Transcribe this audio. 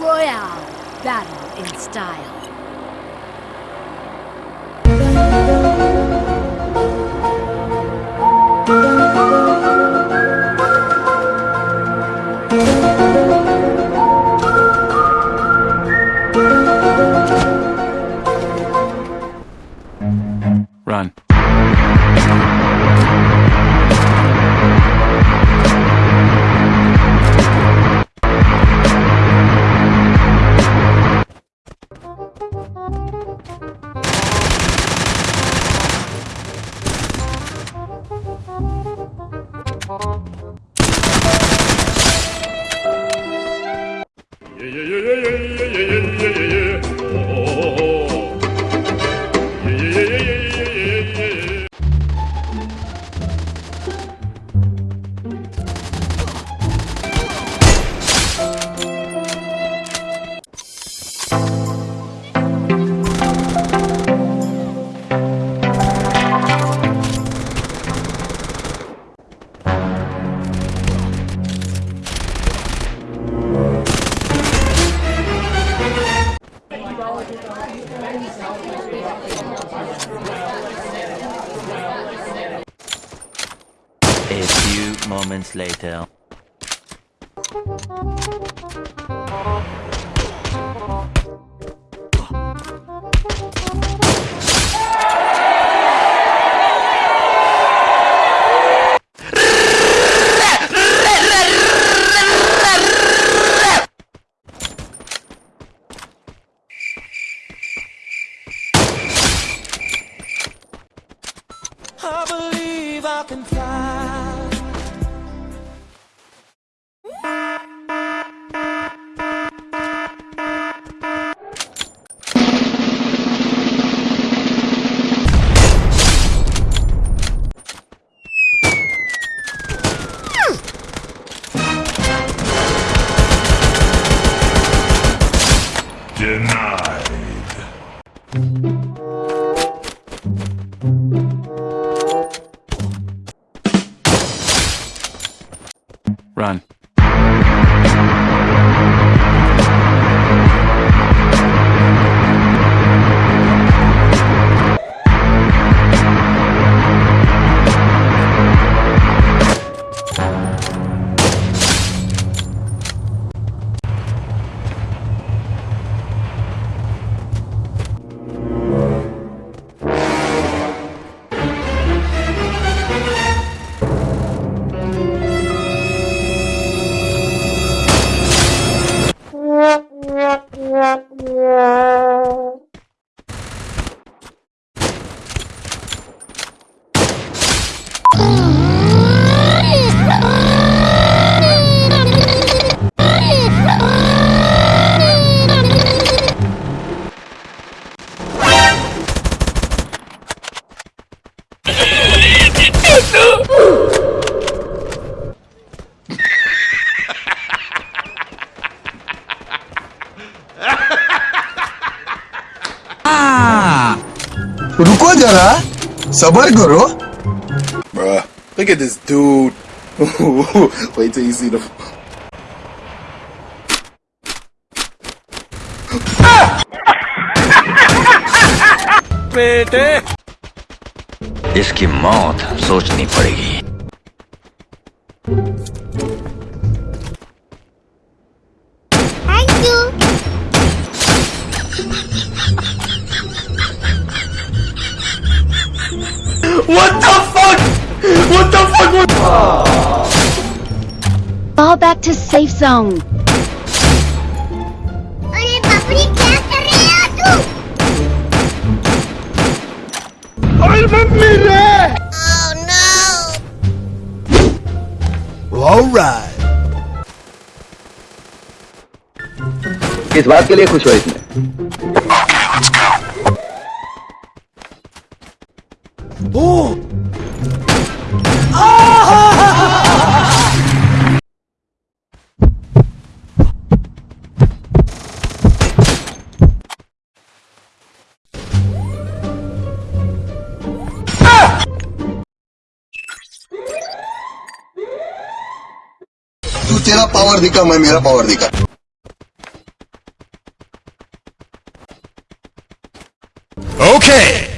Royale. Battle in style. Run. A moments later. I believe I can fly. Run. No! रुको जरा सबर करो Bruh, look at this dude. Wait till you see the. इसकी मौत सोचनी पड़ेगी What the fuck? What the fuck? was- Fall back to safe zone. अरे बाप रे क्या कर रहे हो तू? Oh no! ऑलराइट किस बात के लिए खुश हो इसमें तेरा पावर दिखा मैं मेरा पावर दिखा ओके okay.